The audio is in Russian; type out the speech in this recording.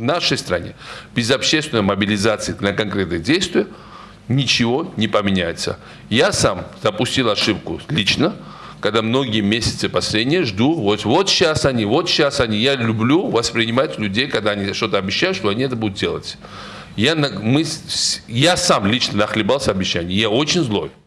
в нашей стране без общественной мобилизации на конкретные действия ничего не поменяется. Я сам допустил ошибку лично, когда многие месяцы последние жду, вот, вот сейчас они, вот сейчас они. Я люблю воспринимать людей, когда они что-то обещают, что они это будут делать. Я, мы, я сам лично нахлебался обещаний, я очень злой.